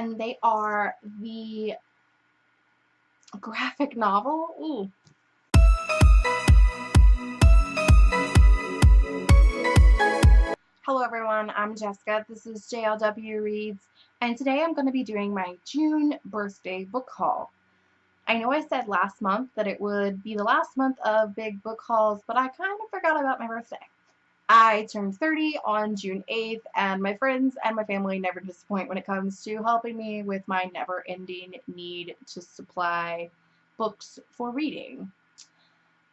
and they are the graphic novel. Ooh. Hello everyone, I'm Jessica. This is JLW Reads, and today I'm going to be doing my June birthday book haul. I know I said last month that it would be the last month of big book hauls, but I kind of forgot about my birthday. I turned 30 on June 8th, and my friends and my family never disappoint when it comes to helping me with my never-ending need to supply books for reading.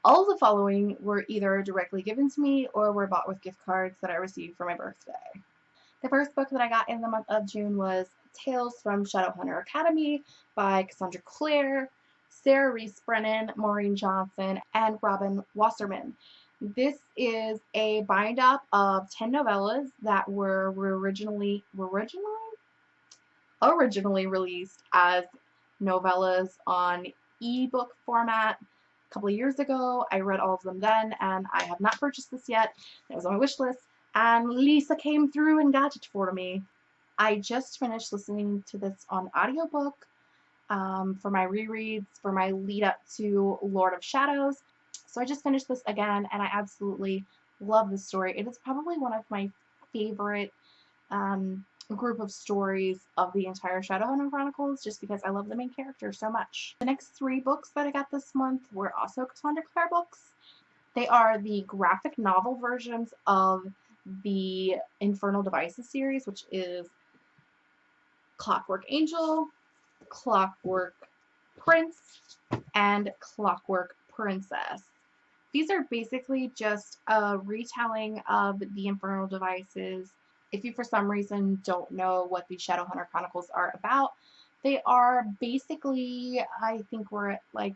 All the following were either directly given to me or were bought with gift cards that I received for my birthday. The first book that I got in the month of June was Tales from Shadowhunter Academy by Cassandra Clare, Sarah Rees Brennan, Maureen Johnson, and Robin Wasserman. This is a bind up of 10 novellas that were originally originally originally released as novellas on ebook format a couple of years ago. I read all of them then and I have not purchased this yet. It was on my wish list and Lisa came through and got it for me. I just finished listening to this on audiobook um, for my rereads, for my lead up to Lord of Shadows. So I just finished this again and I absolutely love this story. It is probably one of my favorite um, group of stories of the entire Shadowhunter Chronicles just because I love the main character so much. The next three books that I got this month were also Cassandra Clare books. They are the graphic novel versions of the Infernal Devices series, which is Clockwork Angel, Clockwork Prince, and Clockwork Princess. These are basically just a retelling of the Infernal Devices. If you for some reason don't know what the Shadowhunter Chronicles are about, they are basically, I think we're at like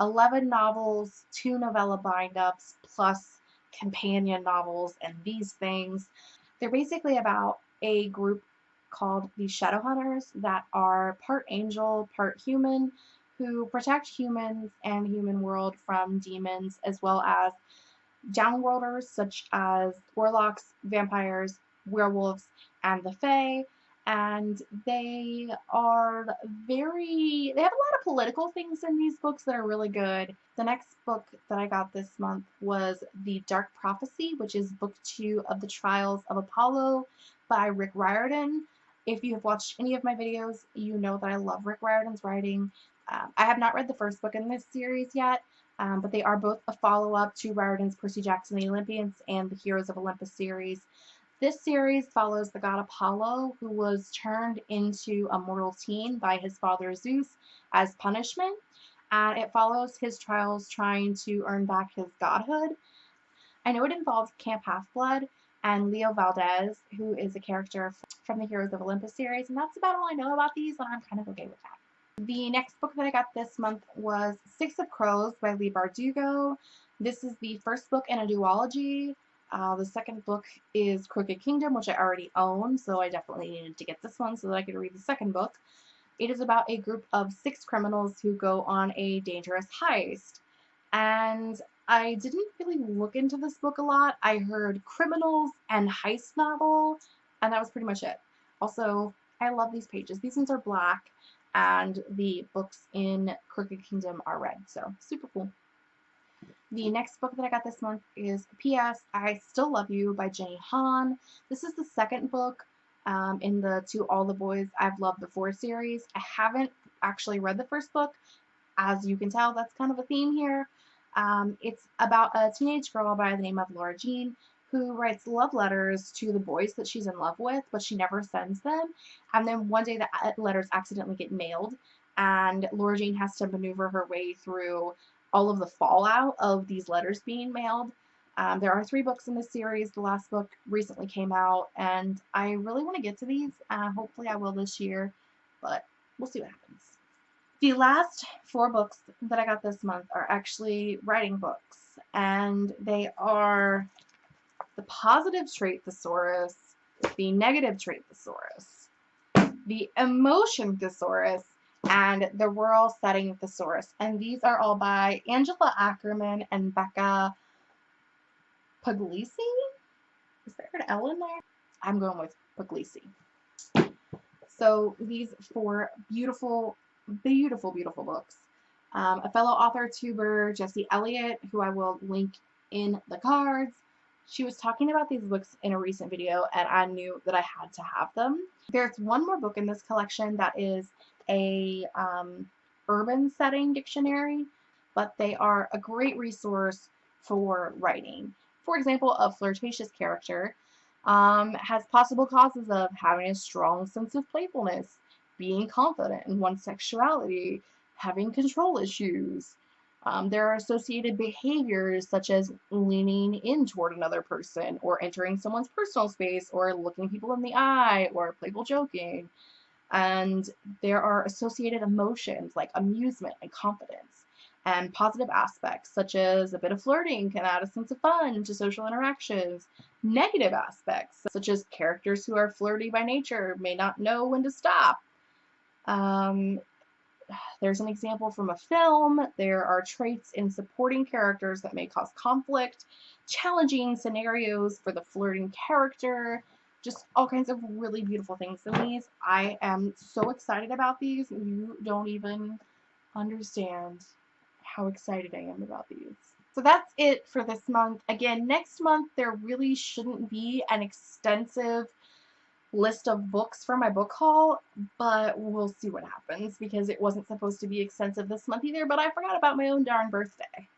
11 novels, two novella bind-ups, plus companion novels and these things. They're basically about a group called the Shadowhunters that are part angel, part human, who protect humans and human world from demons as well as downworlders such as warlocks, vampires, werewolves, and the Fae. And they are very, they have a lot of political things in these books that are really good. The next book that I got this month was The Dark Prophecy, which is book two of The Trials of Apollo by Rick Riordan. If you have watched any of my videos, you know that I love Rick Riordan's writing. Um, I have not read the first book in this series yet, um, but they are both a follow-up to Riordan's Percy Jackson the Olympians and the Heroes of Olympus series. This series follows the god Apollo, who was turned into a mortal teen by his father Zeus as punishment, and it follows his trials trying to earn back his godhood. I know it involves Camp Half-Blood and Leo Valdez, who is a character from the Heroes of Olympus series, and that's about all I know about these, and I'm kind of okay with that. The next book that I got this month was Six of Crows by Leigh Bardugo. This is the first book in a duology. Uh, the second book is Crooked Kingdom, which I already own, so I definitely needed to get this one so that I could read the second book. It is about a group of six criminals who go on a dangerous heist. And I didn't really look into this book a lot. I heard criminals and heist novel, and that was pretty much it. Also, I love these pages. These ones are black, and the books in Crooked Kingdom are red. So super cool. The next book that I got this month is P.S. I Still Love You by Jenny Han. This is the second book um, in the To All the Boys I've Loved Before series. I haven't actually read the first book. As you can tell, that's kind of a theme here. Um, it's about a teenage girl by the name of Laura Jean who writes love letters to the boys that she's in love with, but she never sends them. And then one day the letters accidentally get mailed, and Laura Jean has to maneuver her way through all of the fallout of these letters being mailed. Um, there are three books in this series. The last book recently came out, and I really want to get to these. Uh, hopefully I will this year, but we'll see what happens. The last four books that I got this month are actually writing books, and they are the positive trait thesaurus, the negative trait thesaurus, the emotion thesaurus, and the rural setting thesaurus. And these are all by Angela Ackerman and Becca Puglisi. Is there an L in there? I'm going with Puglisi. So these four beautiful, beautiful, beautiful books. Um, a fellow author tuber, Jessie Elliott, who I will link in the cards. She was talking about these books in a recent video and I knew that I had to have them. There's one more book in this collection that is a um, urban setting dictionary, but they are a great resource for writing. For example, a flirtatious character um, has possible causes of having a strong sense of playfulness, being confident in one's sexuality, having control issues. Um, there are associated behaviors such as leaning in toward another person or entering someone's personal space or looking people in the eye or playful joking. And there are associated emotions like amusement and confidence and positive aspects such as a bit of flirting can add a sense of fun to social interactions. Negative aspects such as characters who are flirty by nature may not know when to stop. Um, there's an example from a film. There are traits in supporting characters that may cause conflict, challenging scenarios for the flirting character, just all kinds of really beautiful things in these. I am so excited about these. You don't even understand how excited I am about these. So that's it for this month. Again, next month there really shouldn't be an extensive list of books for my book haul, but we'll see what happens because it wasn't supposed to be extensive this month either, but I forgot about my own darn birthday.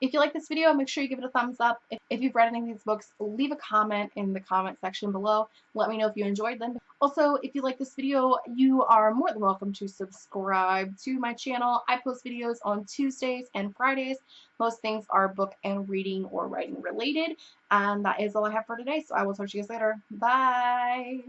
If you like this video, make sure you give it a thumbs up. If, if you've read any of these books, leave a comment in the comment section below. Let me know if you enjoyed them. Also, if you like this video, you are more than welcome to subscribe to my channel. I post videos on Tuesdays and Fridays. Most things are book and reading or writing related. And that is all I have for today, so I will talk to you guys later. Bye!